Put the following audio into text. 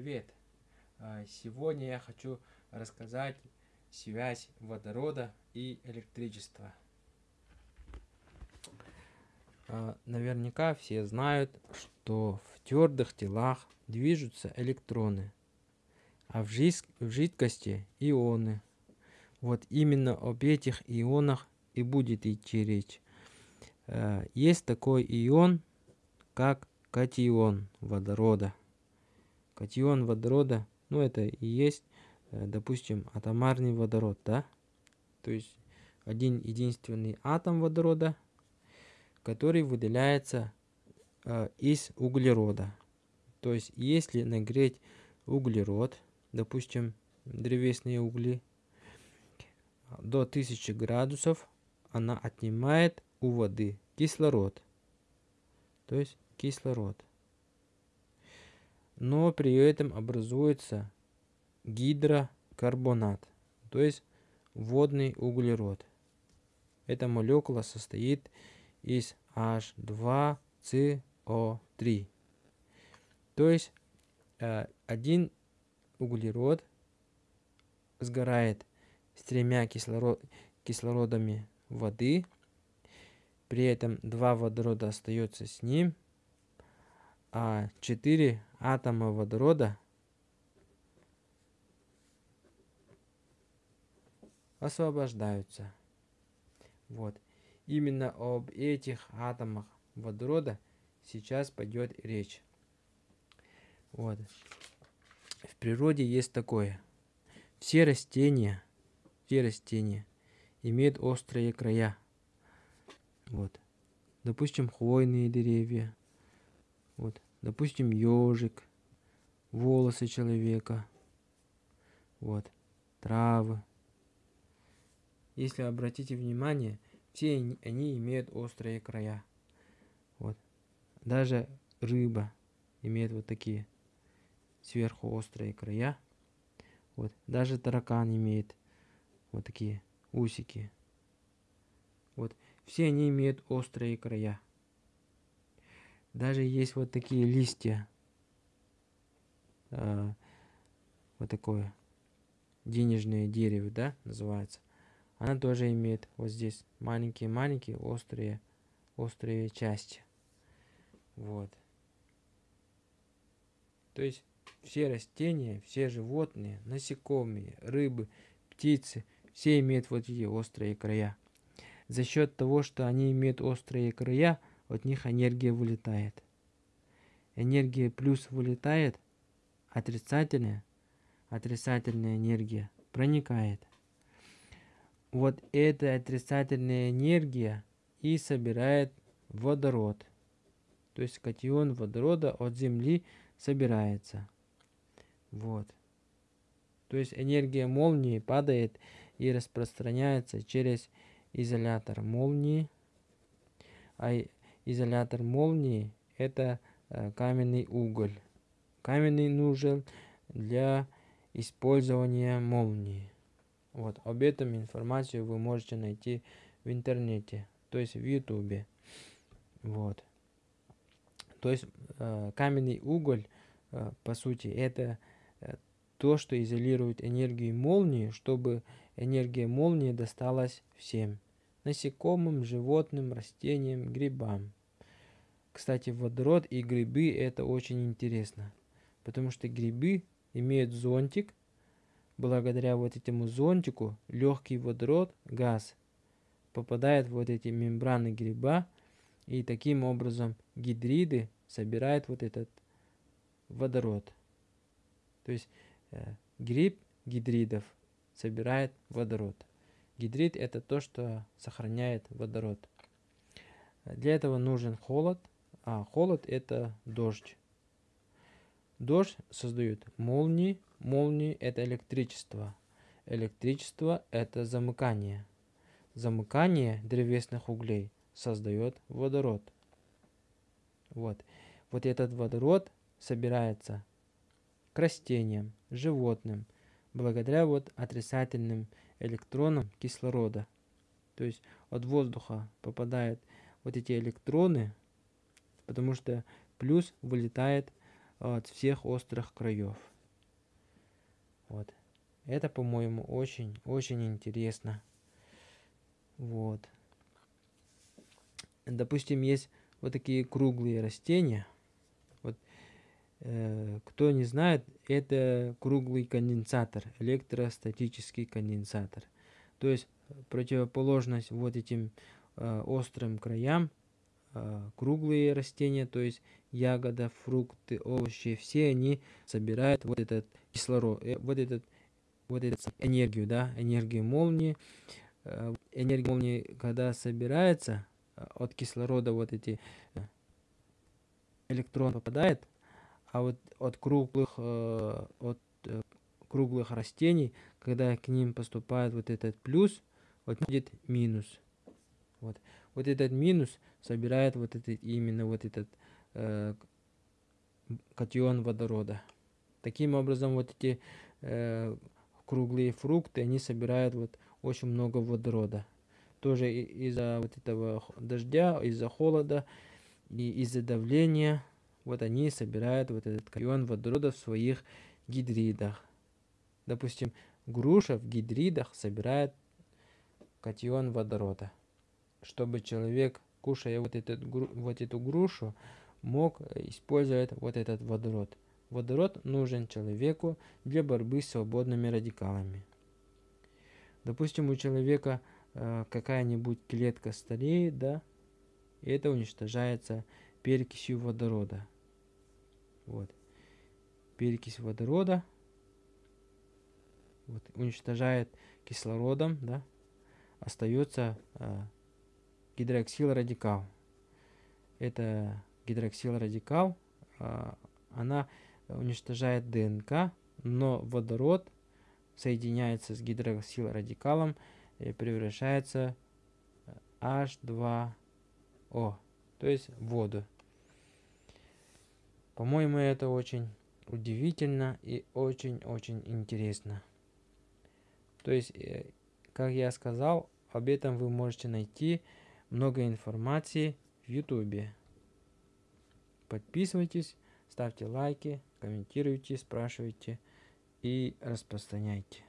привет! А, сегодня я хочу рассказать связь водорода и электричества. А, наверняка все знают, что в твердых телах движутся электроны, а в, жид в жидкости ионы. Вот именно об этих ионах и будет идти речь. А, есть такой ион, как катион водорода. Катион водорода, ну это и есть, э, допустим, атомарный водород, да? То есть один единственный атом водорода, который выделяется э, из углерода. То есть если нагреть углерод, допустим, древесные угли, до 1000 градусов, она отнимает у воды кислород. То есть кислород но при этом образуется гидрокарбонат, то есть водный углерод. Эта молекула состоит из H2CO3. То есть э, один углерод сгорает с тремя кислород, кислородами воды, при этом два водорода остается с ним, а 4 атома водорода освобождаются. Вот. Именно об этих атомах водорода сейчас пойдет речь. Вот. В природе есть такое. Все растения, все растения имеют острые края. Вот. Допустим, хвойные деревья, вот, допустим, ежик, волосы человека, вот, травы. Если обратите внимание, все они имеют острые края. Вот. Даже рыба имеет вот такие сверху острые края. Вот. Даже таракан имеет вот такие усики. Вот. Все они имеют острые края. Даже есть вот такие листья. Э, вот такое денежное дерево, да, называется. Она тоже имеет вот здесь маленькие-маленькие острые, острые части. Вот. То есть все растения, все животные, насекомые, рыбы, птицы, все имеют вот эти острые края. За счет того, что они имеют острые края, от них энергия вылетает. Энергия плюс вылетает, отрицательная, отрицательная энергия проникает. Вот эта отрицательная энергия и собирает водород. То есть катион водорода от Земли собирается. Вот. То есть энергия молнии падает и распространяется через изолятор молнии, а изолятор молнии это э, каменный уголь. Каменный нужен для использования молнии. Вот, об этом информацию вы можете найти в интернете, то есть в ютубе. Вот. То есть э, каменный уголь, э, по сути, это то, что изолирует энергию молнии, чтобы энергия молнии досталась всем. Насекомым, животным, растениям, грибам. Кстати, водород и грибы это очень интересно, потому что грибы имеют зонтик, благодаря вот этому зонтику легкий водород, газ, попадает в вот эти мембраны гриба, и таким образом гидриды собирают вот этот водород. То есть э, гриб гидридов собирает водород. Гидрид это то, что сохраняет водород. Для этого нужен холод, а холод это дождь. Дождь создает молнии, молнии это электричество. Электричество это замыкание. Замыкание древесных углей создает водород. Вот. Вот этот водород собирается к растениям, животным, благодаря вот отрицательным электронам кислорода. То есть от воздуха попадают вот эти электроны потому что плюс вылетает от всех острых краев. Вот. Это, по-моему, очень-очень интересно. Вот. Допустим, есть вот такие круглые растения. Вот, э, кто не знает, это круглый конденсатор, электростатический конденсатор. То есть противоположность вот этим э, острым краям круглые растения, то есть ягода, фрукты, овощи, все они собирают вот этот кислород, э, вот этот вот эту энергию, да, энергию молнии. Э, энергия молнии, когда собирается, э, от кислорода вот эти э, электрон попадает, а вот от круглых, от круглых растений, когда к ним поступает вот этот плюс, вот будет минус. Вот, вот этот минус собирает вот этот, именно вот этот э, катион водорода. Таким образом, вот эти э, круглые фрукты, они собирают вот очень много водорода. Тоже из-за вот этого дождя, из-за холода и из-за давления, вот они собирают вот этот катион водорода в своих гидридах. Допустим, груша в гидридах собирает катион водорода. Чтобы человек, кушая вот, этот, вот эту грушу, мог использовать вот этот водород. Водород нужен человеку для борьбы с свободными радикалами. Допустим, у человека э, какая-нибудь клетка стареет, да, и это уничтожается перекисью водорода. Вот. Перекись водорода вот, уничтожает кислородом, да, остается э, гидроксилрадикал. Это гидроксилрадикал, э, она уничтожает ДНК, но водород соединяется с гидроксилрадикалом и превращается H2O, то есть воду. По-моему, это очень удивительно и очень-очень интересно. То есть, э, как я сказал, об этом вы можете найти много информации в YouTube. Подписывайтесь, ставьте лайки комментируйте, спрашивайте и распространяйте.